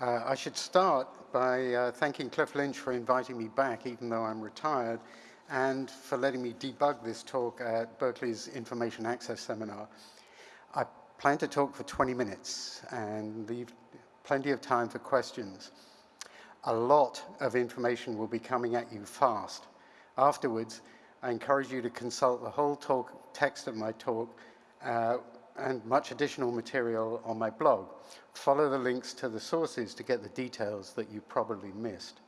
Uh, I should start by uh, thanking Cliff Lynch for inviting me back, even though I'm retired, and for letting me debug this talk at Berkeley's Information Access Seminar. I plan to talk for 20 minutes and leave plenty of time for questions. A lot of information will be coming at you fast. Afterwards, I encourage you to consult the whole talk, text of my talk uh, and much additional material on my blog. Follow the links to the sources to get the details that you probably missed.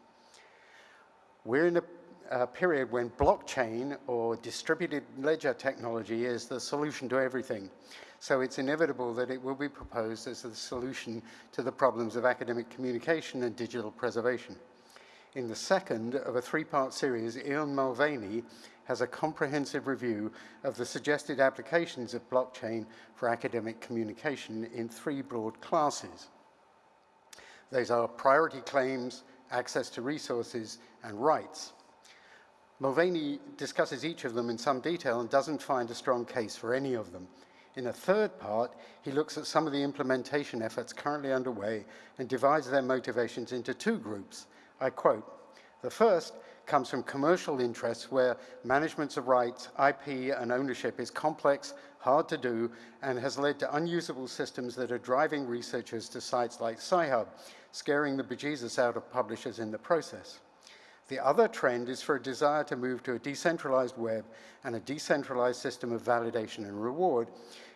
We're in a, a period when blockchain or distributed ledger technology is the solution to everything. So it's inevitable that it will be proposed as the solution to the problems of academic communication and digital preservation. In the second of a three-part series, Ian Mulvany has a comprehensive review of the suggested applications of blockchain for academic communication in three broad classes. Those are priority claims, access to resources, and rights. Mulvany discusses each of them in some detail and doesn't find a strong case for any of them. In a third part, he looks at some of the implementation efforts currently underway and divides their motivations into two groups. I quote, the first comes from commercial interests where management of rights, IP, and ownership is complex, hard to do, and has led to unusable systems that are driving researchers to sites like Sci-Hub, scaring the bejesus out of publishers in the process. The other trend is for a desire to move to a decentralized web and a decentralized system of validation and reward,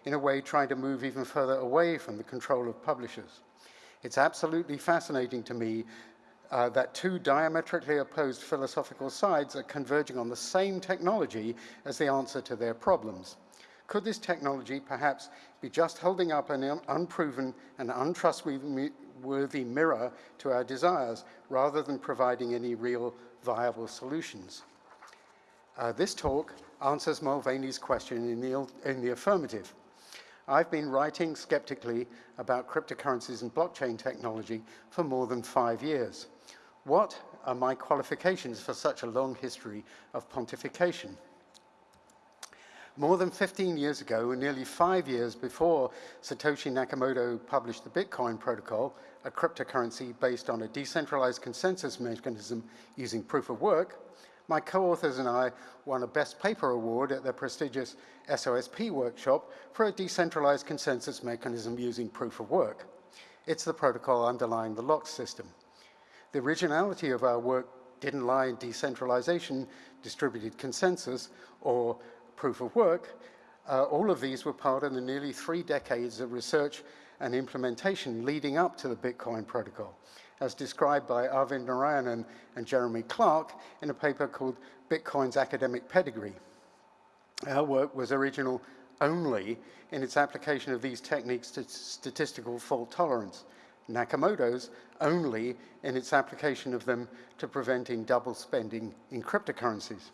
in a way trying to move even further away from the control of publishers. It's absolutely fascinating to me uh, that two diametrically opposed philosophical sides are converging on the same technology as the answer to their problems. Could this technology perhaps be just holding up an un unproven and untrustworthy mirror to our desires rather than providing any real viable solutions? Uh, this talk answers Mulvany's question in the, in the affirmative. I've been writing skeptically about cryptocurrencies and blockchain technology for more than five years. What are my qualifications for such a long history of pontification? More than 15 years ago, nearly five years before Satoshi Nakamoto published the Bitcoin protocol, a cryptocurrency based on a decentralized consensus mechanism using proof of work, my co-authors and I won a Best Paper Award at the prestigious SOSP workshop for a decentralized consensus mechanism using proof of work. It's the protocol underlying the LOCKSS system. The originality of our work didn't lie in decentralization, distributed consensus, or proof of work. Uh, all of these were part of the nearly three decades of research and implementation leading up to the Bitcoin protocol, as described by Arvind Narayanan and Jeremy Clark in a paper called Bitcoin's Academic Pedigree. Our work was original only in its application of these techniques to statistical fault tolerance. Nakamoto's only in its application of them to preventing double spending in cryptocurrencies.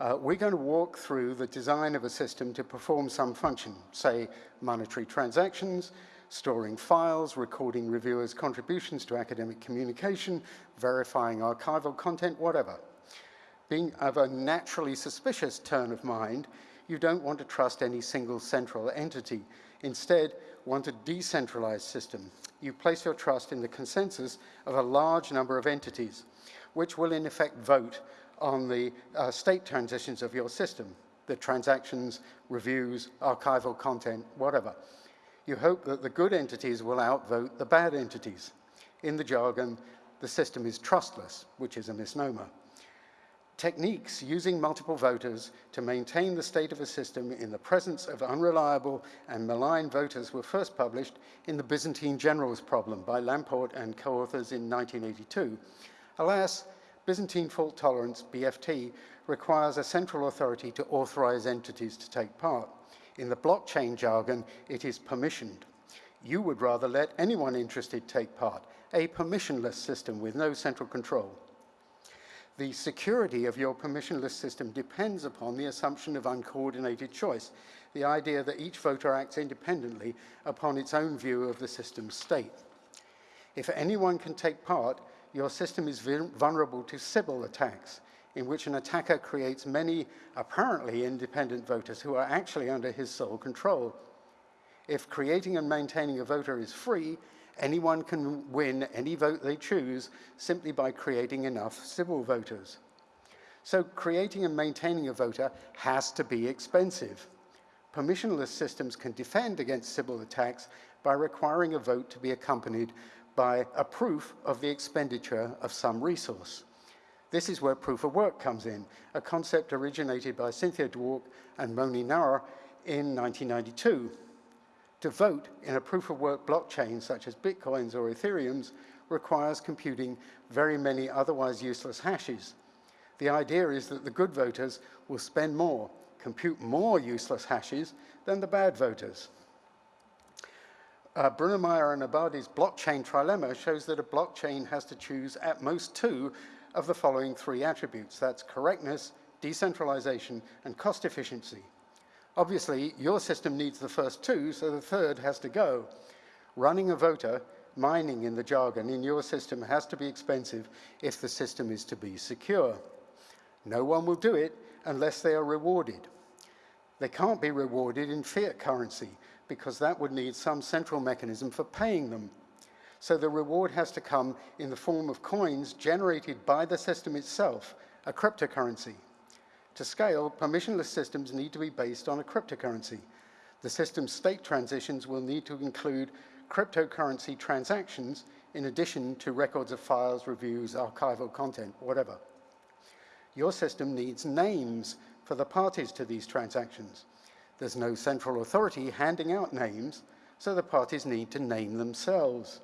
Uh, we're going to walk through the design of a system to perform some function, say monetary transactions, storing files, recording reviewers' contributions to academic communication, verifying archival content, whatever. Being of a naturally suspicious turn of mind, you don't want to trust any single central entity. Instead, want a decentralized system. You place your trust in the consensus of a large number of entities, which will in effect vote on the uh, state transitions of your system, the transactions, reviews, archival content, whatever. You hope that the good entities will outvote the bad entities. In the jargon, the system is trustless, which is a misnomer. Techniques using multiple voters to maintain the state of a system in the presence of unreliable and malign voters were first published in the Byzantine Generals Problem by Lamport and co-authors in 1982. Alas, Byzantine fault tolerance, BFT, requires a central authority to authorize entities to take part. In the blockchain jargon, it is permissioned. You would rather let anyone interested take part, a permissionless system with no central control the security of your permissionless system depends upon the assumption of uncoordinated choice, the idea that each voter acts independently upon its own view of the system's state. If anyone can take part, your system is vulnerable to Sybil attacks, in which an attacker creates many apparently independent voters who are actually under his sole control. If creating and maintaining a voter is free, Anyone can win any vote they choose simply by creating enough Sybil voters. So creating and maintaining a voter has to be expensive. Permissionless systems can defend against Sybil attacks by requiring a vote to be accompanied by a proof of the expenditure of some resource. This is where proof of work comes in, a concept originated by Cynthia Dwork and Moni Naor in 1992. To vote in a proof of work blockchain such as Bitcoins or Ethereum's requires computing very many otherwise useless hashes. The idea is that the good voters will spend more, compute more useless hashes than the bad voters. Uh, Brunnermeier and Abadi's blockchain trilemma shows that a blockchain has to choose at most two of the following three attributes. That's correctness, decentralization, and cost efficiency. Obviously, your system needs the first two, so the third has to go. Running a voter, mining in the jargon, in your system has to be expensive if the system is to be secure. No one will do it unless they are rewarded. They can't be rewarded in fiat currency because that would need some central mechanism for paying them. So the reward has to come in the form of coins generated by the system itself, a cryptocurrency. To scale, permissionless systems need to be based on a cryptocurrency. The system's state transitions will need to include cryptocurrency transactions in addition to records of files, reviews, archival content, whatever. Your system needs names for the parties to these transactions. There's no central authority handing out names, so the parties need to name themselves.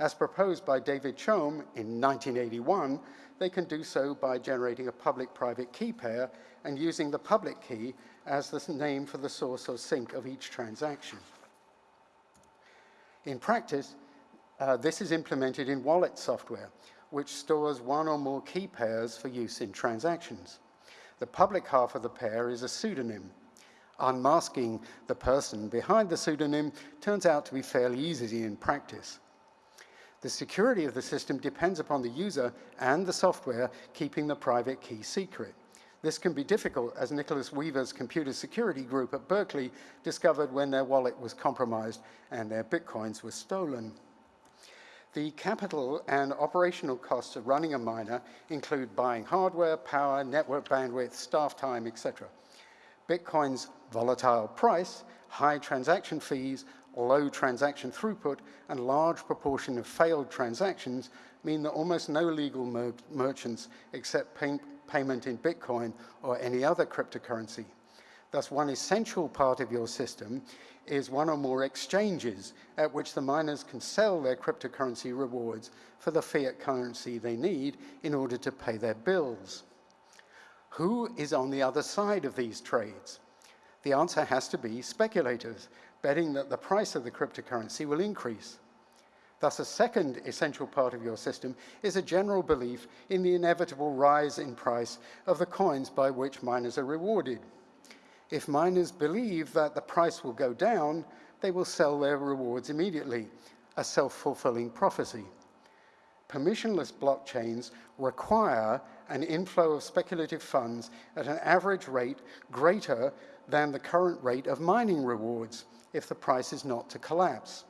As proposed by David Chaum in 1981, they can do so by generating a public-private key pair and using the public key as the name for the source or sink of each transaction. In practice, uh, this is implemented in wallet software, which stores one or more key pairs for use in transactions. The public half of the pair is a pseudonym. Unmasking the person behind the pseudonym turns out to be fairly easy in practice. The security of the system depends upon the user and the software keeping the private key secret. This can be difficult, as Nicholas Weaver's computer security group at Berkeley discovered when their wallet was compromised and their bitcoins were stolen. The capital and operational costs of running a miner include buying hardware, power, network bandwidth, staff time, etc. Bitcoin's volatile price, high transaction fees, low transaction throughput, and large proportion of failed transactions mean that almost no legal mer merchants accept pay payment in Bitcoin or any other cryptocurrency. Thus, one essential part of your system is one or more exchanges at which the miners can sell their cryptocurrency rewards for the fiat currency they need in order to pay their bills. Who is on the other side of these trades? The answer has to be speculators, betting that the price of the cryptocurrency will increase. Thus, a second essential part of your system is a general belief in the inevitable rise in price of the coins by which miners are rewarded. If miners believe that the price will go down, they will sell their rewards immediately, a self-fulfilling prophecy. Permissionless blockchains require an inflow of speculative funds at an average rate greater than the current rate of mining rewards if the price is not to collapse.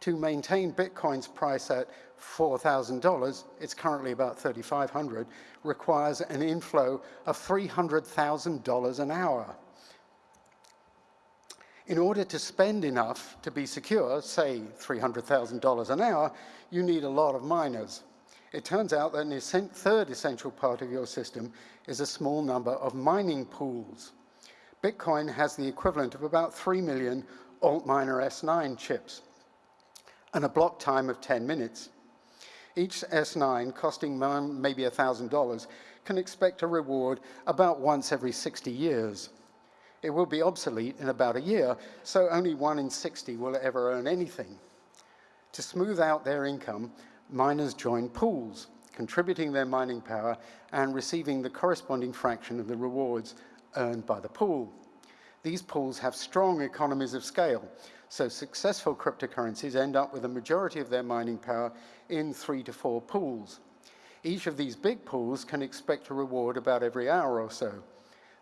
To maintain Bitcoin's price at $4,000, it's currently about 3,500, requires an inflow of $300,000 an hour. In order to spend enough to be secure, say $300,000 an hour, you need a lot of miners. It turns out that an third essential part of your system is a small number of mining pools. Bitcoin has the equivalent of about 3 million Antminer S9 chips and a block time of 10 minutes. Each S9, costing maybe $1,000, can expect a reward about once every 60 years. It will be obsolete in about a year, so only one in 60 will ever earn anything. To smooth out their income, miners join pools, contributing their mining power and receiving the corresponding fraction of the rewards earned by the pool. These pools have strong economies of scale, so successful cryptocurrencies end up with a majority of their mining power in three to four pools. Each of these big pools can expect a reward about every hour or so.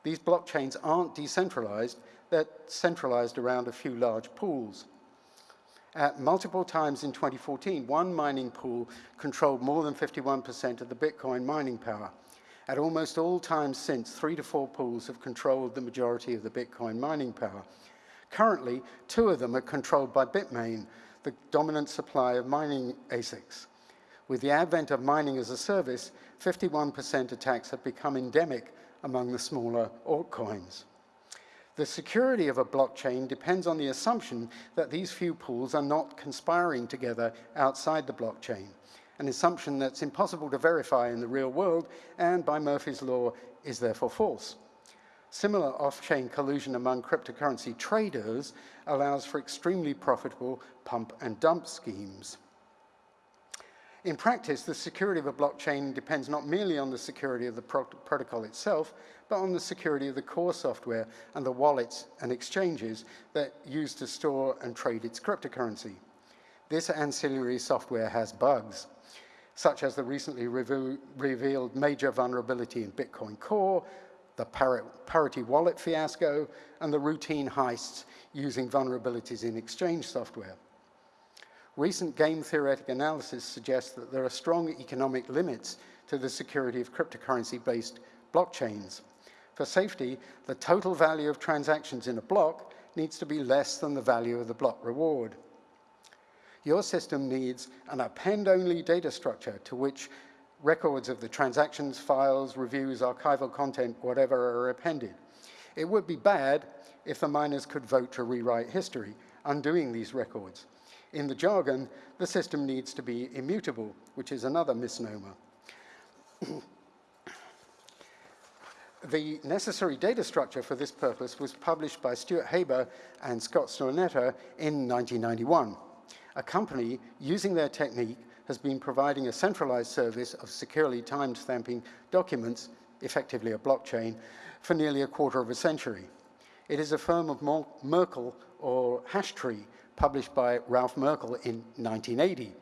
These blockchains aren't decentralized, they're centralized around a few large pools. At multiple times in 2014, one mining pool controlled more than 51% of the Bitcoin mining power. At almost all times since, three to four pools have controlled the majority of the Bitcoin mining power. Currently, two of them are controlled by Bitmain, the dominant supplier of mining ASICs. With the advent of mining as a service, 51% attacks have become endemic among the smaller altcoins. The security of a blockchain depends on the assumption that these few pools are not conspiring together outside the blockchain, an assumption that's impossible to verify in the real world and by Murphy's law is therefore false. Similar off-chain collusion among cryptocurrency traders allows for extremely profitable pump and dump schemes. In practice, the security of a blockchain depends not merely on the security of the pro protocol itself, but on the security of the core software and the wallets and exchanges that use to store and trade its cryptocurrency. This ancillary software has bugs, such as the recently revealed major vulnerability in Bitcoin Core, the parity wallet fiasco, and the routine heists using vulnerabilities in exchange software. Recent game theoretic analysis suggests that there are strong economic limits to the security of cryptocurrency-based blockchains. For safety, the total value of transactions in a block needs to be less than the value of the block reward. Your system needs an append-only data structure to which records of the transactions, files, reviews, archival content, whatever are appended. It would be bad if the miners could vote to rewrite history, undoing these records. In the jargon, the system needs to be immutable, which is another misnomer. the necessary data structure for this purpose was published by Stuart Haber and Scott Stornetta in 1991. A company using their technique has been providing a centralized service of securely time stamping documents, effectively a blockchain, for nearly a quarter of a century. It is a firm of Merkle or Hashtree, published by Ralph Merkle in 1980.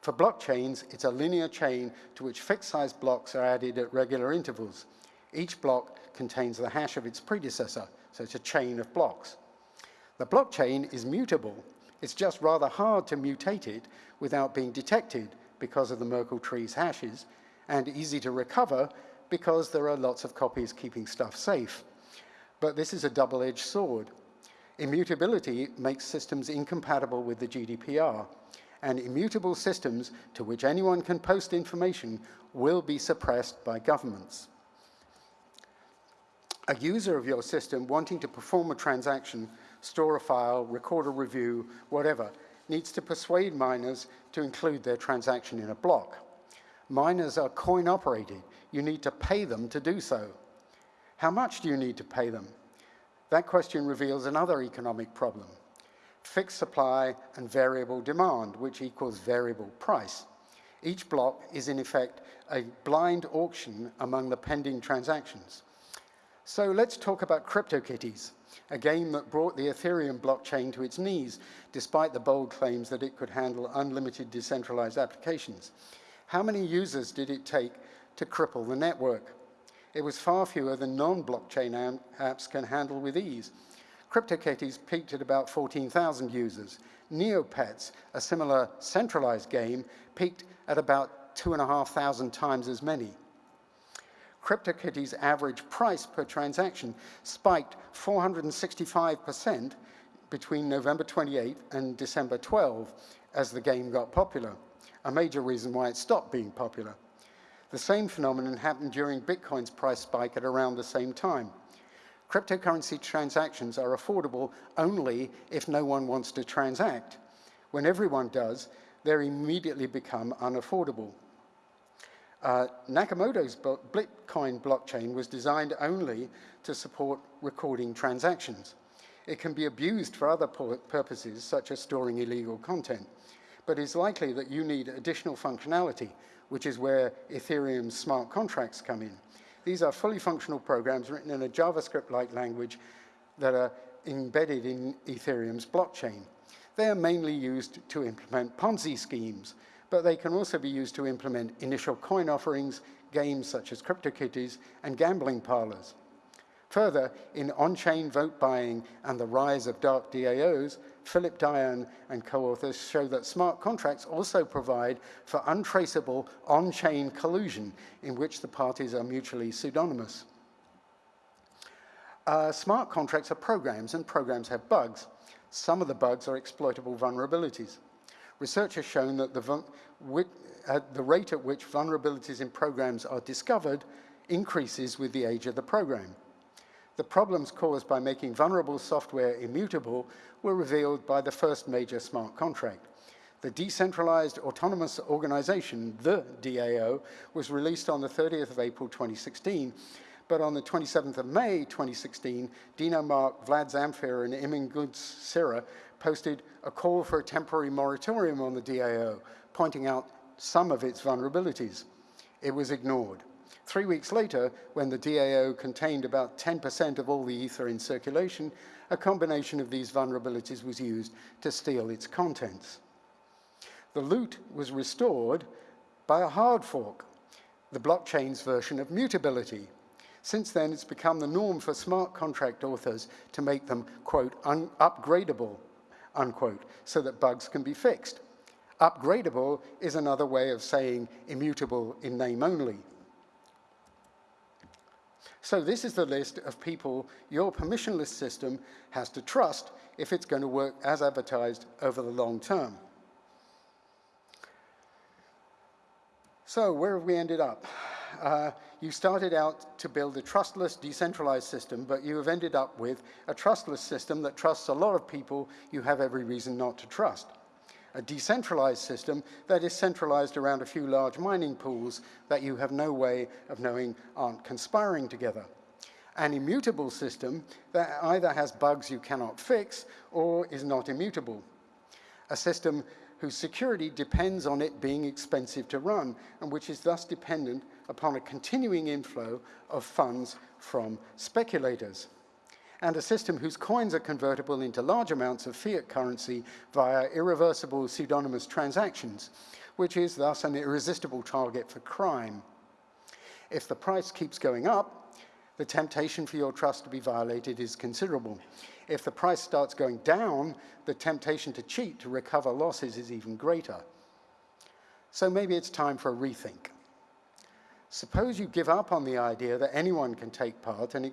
For blockchains, it's a linear chain to which fixed-size blocks are added at regular intervals. Each block contains the hash of its predecessor, so it's a chain of blocks. The blockchain is mutable. It's just rather hard to mutate it without being detected because of the Merkle tree's hashes, and easy to recover because there are lots of copies keeping stuff safe. But this is a double-edged sword. Immutability makes systems incompatible with the GDPR, and immutable systems to which anyone can post information will be suppressed by governments. A user of your system wanting to perform a transaction, store a file, record a review, whatever, needs to persuade miners to include their transaction in a block. Miners are coin operated. You need to pay them to do so. How much do you need to pay them? That question reveals another economic problem, fixed supply and variable demand, which equals variable price. Each block is in effect a blind auction among the pending transactions. So let's talk about CryptoKitties, a game that brought the Ethereum blockchain to its knees, despite the bold claims that it could handle unlimited decentralized applications. How many users did it take to cripple the network? It was far fewer than non-blockchain apps can handle with ease. CryptoKitties peaked at about 14,000 users. Neopets, a similar centralized game, peaked at about 2,500 times as many. CryptoKitties' average price per transaction spiked 465% between November 28 and December 12 as the game got popular, a major reason why it stopped being popular. The same phenomenon happened during Bitcoin's price spike at around the same time. Cryptocurrency transactions are affordable only if no one wants to transact. When everyone does, they immediately become unaffordable. Uh, Nakamoto's Bitcoin blockchain was designed only to support recording transactions. It can be abused for other purposes, such as storing illegal content, but it's likely that you need additional functionality which is where Ethereum's smart contracts come in. These are fully functional programs written in a JavaScript-like language that are embedded in Ethereum's blockchain. They are mainly used to implement Ponzi schemes, but they can also be used to implement initial coin offerings, games such as CryptoKitties, and gambling parlors. Further, in on-chain vote buying and the rise of dark DAOs, Philip Daian and co-authors show that smart contracts also provide for untraceable on-chain collusion in which the parties are mutually pseudonymous. Uh, smart contracts are programs and programs have bugs. Some of the bugs are exploitable vulnerabilities. Research has shown that the, the rate at which vulnerabilities in programs are discovered increases with the age of the program. The problems caused by making vulnerable software immutable were revealed by the first major smart contract. The Decentralized Autonomous Organization, the DAO, was released on the 30th of April 2016 but on the 27th of May 2016, Dino Mark, Vlad Zamfir, and Emin Gün Sirer posted a call for a temporary moratorium on the DAO, pointing out some of its vulnerabilities. It was ignored. Three weeks later, when the DAO contained about 10% of all the Ether in circulation, a combination of these vulnerabilities was used to steal its contents. The loot was restored by a hard fork, the blockchain's version of mutability, since then, it's become the norm for smart contract authors to make them, quote, upgradable, unquote, so that bugs can be fixed. Upgradable is another way of saying immutable in name only. So this is the list of people your permissionless system has to trust if it's going to work as advertised over the long term. So where have we ended up? uh, you started out to build a trustless, decentralized system, but you have ended up with a trustless system that trusts a lot of people you have every reason not to trust. A decentralized system that is centralized around a few large mining pools that you have no way of knowing aren't conspiring together. An immutable system that either has bugs you cannot fix or is not immutable. A system whose security depends on it being expensive to run and which is thus dependent upon a continuing inflow of funds from speculators and a system whose coins are convertible into large amounts of fiat currency via irreversible pseudonymous transactions, which is thus an irresistible target for crime. If the price keeps going up, the temptation for your trust to be violated is considerable. If the price starts going down, the temptation to cheat to recover losses is even greater. So maybe it's time for a rethink. Suppose you give up on the idea that anyone can take part and,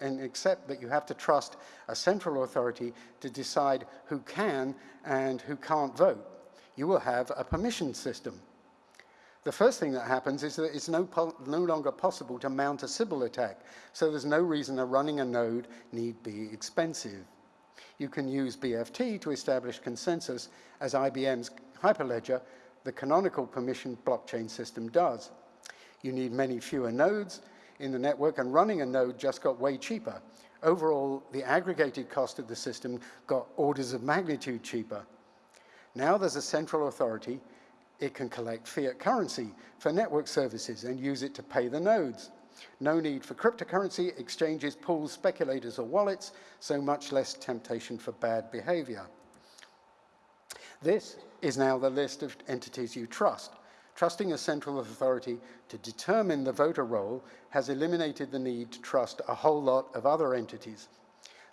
and, accept that you have to trust a central authority to decide who can and who can't vote. You will have a permission system. The first thing that happens is that it's no, no longer possible to mount a Sybil attack, so there's no reason that running a node need be expensive. You can use BFT to establish consensus as IBM's Hyperledger, the canonical permission blockchain system does. You need many fewer nodes in the network, and running a node just got way cheaper. Overall, the aggregated cost of the system got orders of magnitude cheaper. Now there's a central authority. It can collect fiat currency for network services and use it to pay the nodes. No need for cryptocurrency, exchanges, pools, speculators, or wallets, so much less temptation for bad behavior. This is now the list of entities you trust. Trusting a central authority to determine the voter roll has eliminated the need to trust a whole lot of other entities.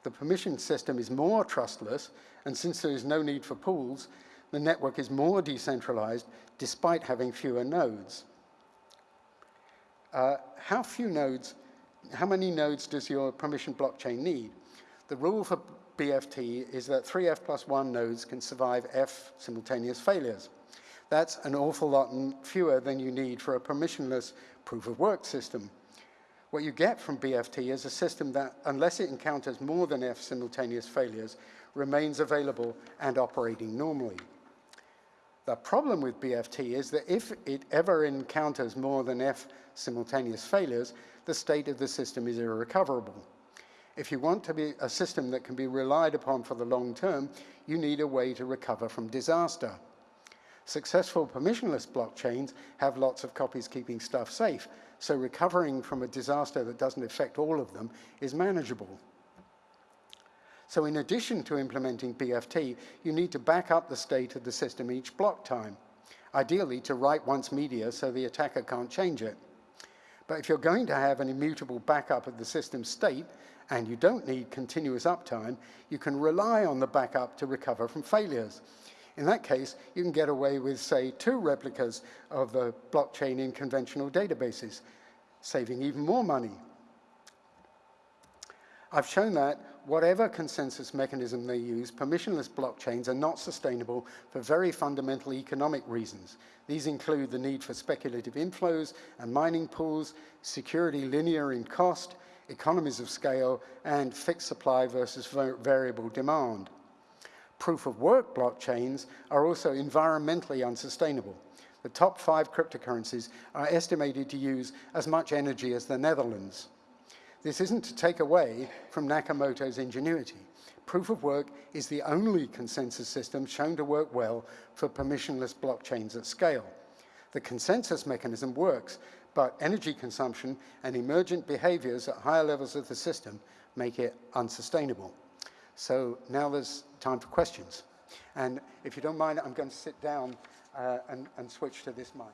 The permission system is more trustless, and since there is no need for pools, the network is more decentralized despite having fewer nodes. Uh, how few nodes, how many nodes does your permission blockchain need? The rule for BFT is that three F plus one nodes can survive F simultaneous failures. That's an awful lot fewer than you need for a permissionless proof of work system. What you get from BFT is a system that, unless it encounters more than F simultaneous failures, remains available and operating normally. The problem with BFT is that if it ever encounters more than F simultaneous failures, the state of the system is irrecoverable. If you want to be a system that can be relied upon for the long term, you need a way to recover from disaster. Successful permissionless blockchains have lots of copies keeping stuff safe, so recovering from a disaster that doesn't affect all of them is manageable. So in addition to implementing BFT, you need to back up the state of the system each block time, ideally to write once media so the attacker can't change it. But if you're going to have an immutable backup of the system state, and you don't need continuous uptime, you can rely on the backup to recover from failures. In that case, you can get away with, say, two replicas of the blockchain in conventional databases, saving even more money. I've shown that whatever consensus mechanism they use, permissionless blockchains are not sustainable for very fundamental economic reasons. These include the need for speculative inflows and mining pools, security linear in cost, economies of scale, and fixed supply versus variable demand. Proof of work blockchains are also environmentally unsustainable. The top five cryptocurrencies are estimated to use as much energy as the Netherlands. This isn't to take away from Nakamoto's ingenuity. Proof of work is the only consensus system shown to work well for permissionless blockchains at scale. The consensus mechanism works, but energy consumption and emergent behaviors at higher levels of the system make it unsustainable. So now there's time for questions. And if you don't mind, I'm going to sit down uh, and, and switch to this mic.